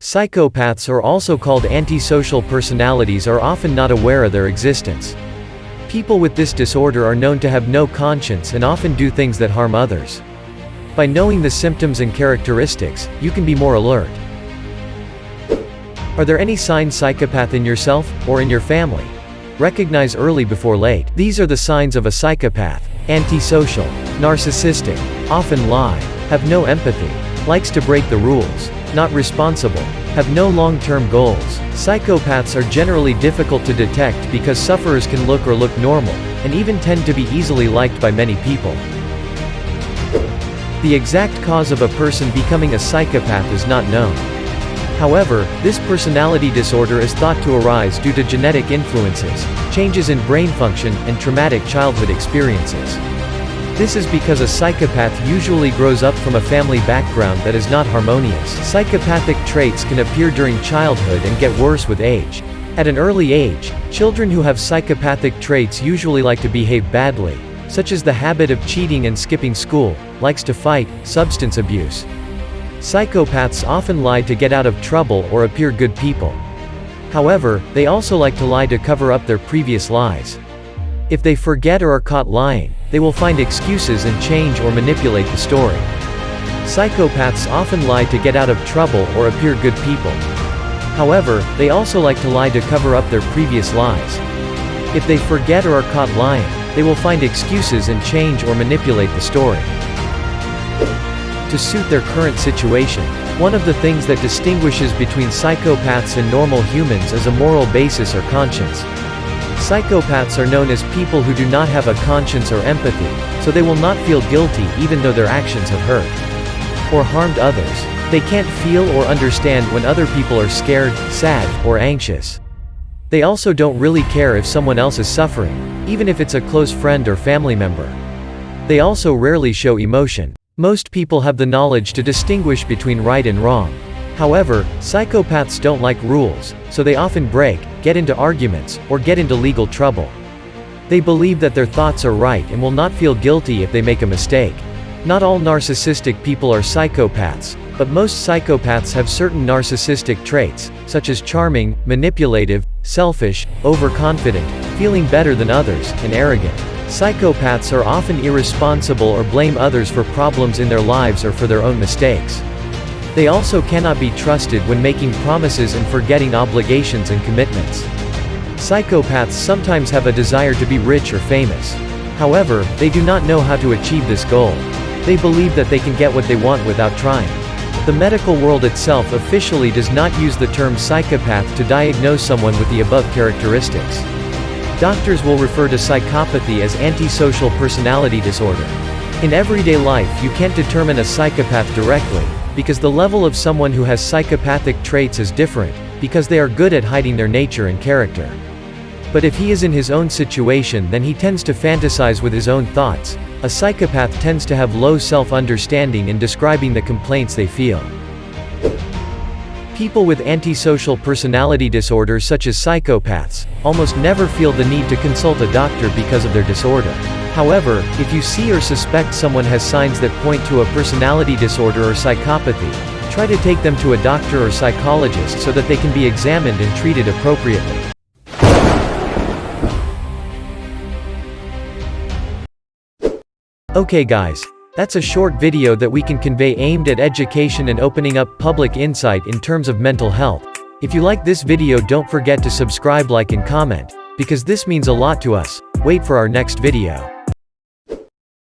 Psychopaths or also called antisocial personalities are often not aware of their existence. People with this disorder are known to have no conscience and often do things that harm others. By knowing the symptoms and characteristics, you can be more alert. Are there any signs psychopath in yourself, or in your family? Recognize early before late. These are the signs of a psychopath. Antisocial. Narcissistic. Often lie. Have no empathy. Likes to break the rules not responsible, have no long-term goals. Psychopaths are generally difficult to detect because sufferers can look or look normal, and even tend to be easily liked by many people. The exact cause of a person becoming a psychopath is not known. However, this personality disorder is thought to arise due to genetic influences, changes in brain function, and traumatic childhood experiences. This is because a psychopath usually grows up from a family background that is not harmonious. Psychopathic traits can appear during childhood and get worse with age. At an early age, children who have psychopathic traits usually like to behave badly, such as the habit of cheating and skipping school, likes to fight, substance abuse. Psychopaths often lie to get out of trouble or appear good people. However, they also like to lie to cover up their previous lies. If they forget or are caught lying, they will find excuses and change or manipulate the story. Psychopaths often lie to get out of trouble or appear good people. However, they also like to lie to cover up their previous lies. If they forget or are caught lying, they will find excuses and change or manipulate the story. To suit their current situation, one of the things that distinguishes between psychopaths and normal humans is a moral basis or conscience. Psychopaths are known as people who do not have a conscience or empathy, so they will not feel guilty even though their actions have hurt or harmed others. They can't feel or understand when other people are scared, sad, or anxious. They also don't really care if someone else is suffering, even if it's a close friend or family member. They also rarely show emotion. Most people have the knowledge to distinguish between right and wrong. However, psychopaths don't like rules, so they often break, get into arguments, or get into legal trouble. They believe that their thoughts are right and will not feel guilty if they make a mistake. Not all narcissistic people are psychopaths, but most psychopaths have certain narcissistic traits, such as charming, manipulative, selfish, overconfident, feeling better than others, and arrogant. Psychopaths are often irresponsible or blame others for problems in their lives or for their own mistakes. They also cannot be trusted when making promises and forgetting obligations and commitments. Psychopaths sometimes have a desire to be rich or famous. However, they do not know how to achieve this goal. They believe that they can get what they want without trying. The medical world itself officially does not use the term psychopath to diagnose someone with the above characteristics. Doctors will refer to psychopathy as antisocial personality disorder. In everyday life you can't determine a psychopath directly, because the level of someone who has psychopathic traits is different, because they are good at hiding their nature and character. But if he is in his own situation then he tends to fantasize with his own thoughts. A psychopath tends to have low self-understanding in describing the complaints they feel. People with antisocial personality disorders such as psychopaths, almost never feel the need to consult a doctor because of their disorder. However, if you see or suspect someone has signs that point to a personality disorder or psychopathy, try to take them to a doctor or psychologist so that they can be examined and treated appropriately. Okay guys. That's a short video that we can convey aimed at education and opening up public insight in terms of mental health. If you like this video don't forget to subscribe like and comment, because this means a lot to us. Wait for our next video.